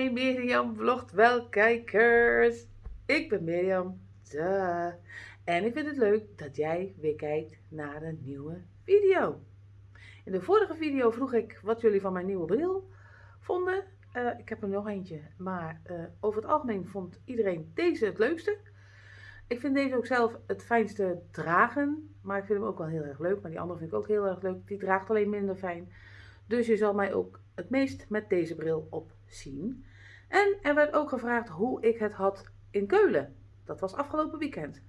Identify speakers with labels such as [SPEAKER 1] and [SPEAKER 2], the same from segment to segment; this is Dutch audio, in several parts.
[SPEAKER 1] mijn Mirjam vlogt wel kijkers. Ik ben Mirjam. Duh. En ik vind het leuk dat jij weer kijkt naar een nieuwe video. In de vorige video vroeg ik wat jullie van mijn nieuwe bril vonden. Uh, ik heb er nog eentje, maar uh, over het algemeen vond iedereen deze het leukste. Ik vind deze ook zelf het fijnste dragen, maar ik vind hem ook wel heel erg leuk. Maar die andere vind ik ook heel erg leuk. Die draagt alleen minder fijn. Dus je zal mij ook het meest met deze bril op zien. En er werd ook gevraagd hoe ik het had in Keulen. Dat was afgelopen weekend.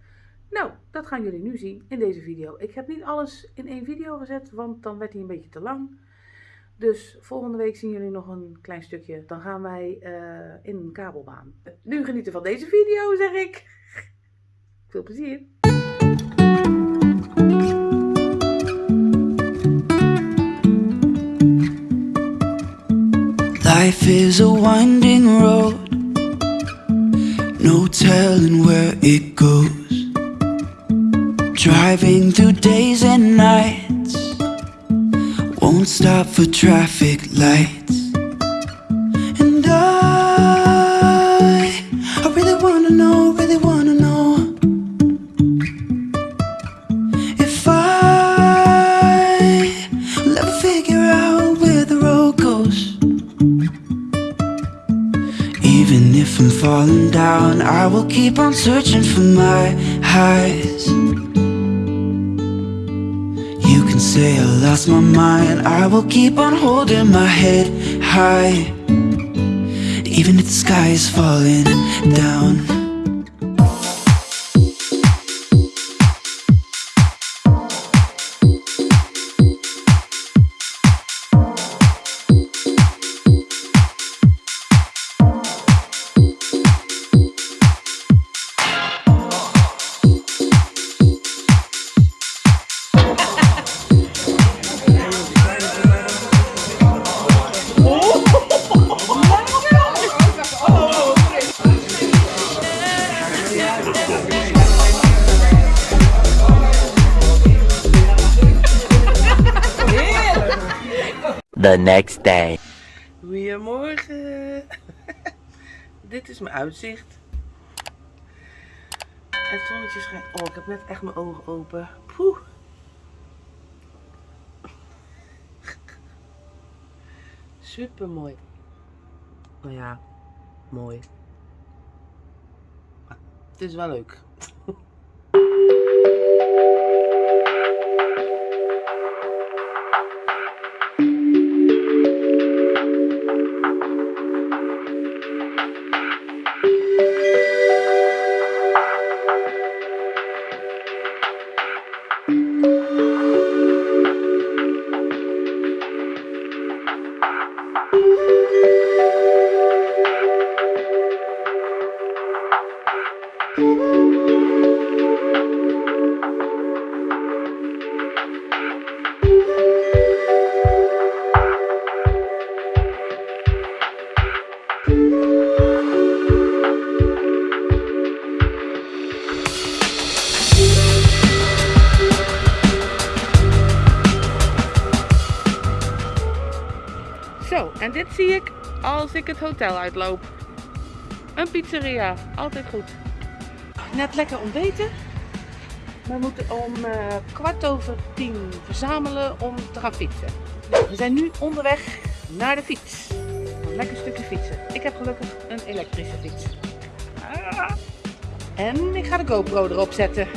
[SPEAKER 1] Nou, dat gaan jullie nu zien in deze video. Ik heb niet alles in één video gezet, want dan werd hij een beetje te lang. Dus volgende week zien jullie nog een klein stukje. Dan gaan wij uh, in een kabelbaan. Nu genieten van deze video, zeg ik. Veel plezier. Life is a winding road. No telling where it goes. Driving through days and nights. Won't stop for traffic lights. And I, I really wanna know, really wanna know. If I will ever figure out falling down. I will keep on searching for my highs. You can say I lost my mind. I will keep on holding my head high. Even if the sky is falling down Goedemorgen. Dit is mijn uitzicht. Het zonnetje schijnt. Oh, ik heb net echt mijn ogen open. Poeh. Super mooi. Nou ja, mooi. Het is wel leuk. En dit zie ik als ik het hotel uitloop. Een pizzeria, altijd goed. Net lekker ontbeten. We moeten om uh, kwart over tien verzamelen om te gaan fietsen. We zijn nu onderweg naar de fiets. Een lekker stukje fietsen. Ik heb gelukkig een elektrische fiets. Ah. En ik ga de GoPro erop zetten.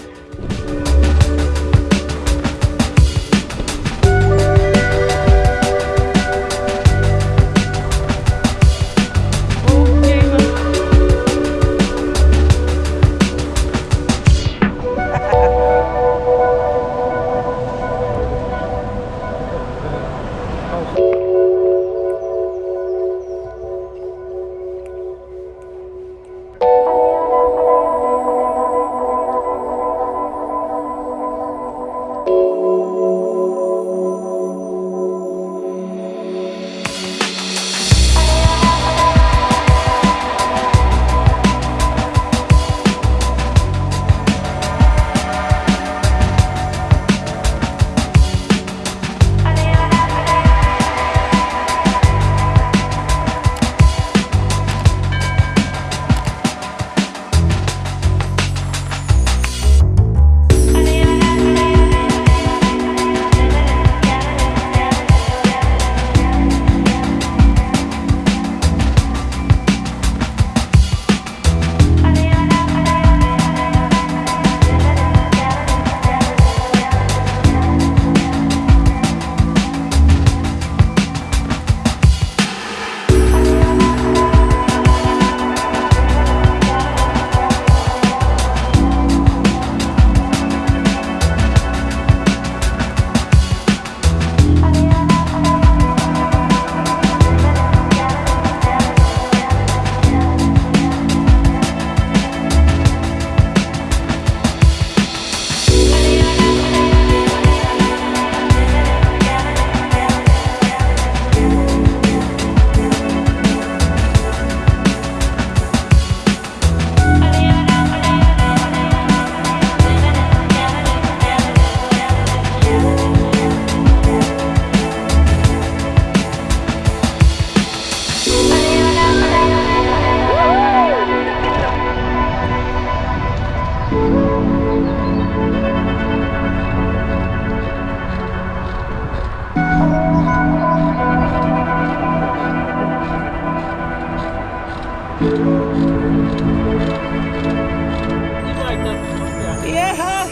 [SPEAKER 1] Ja.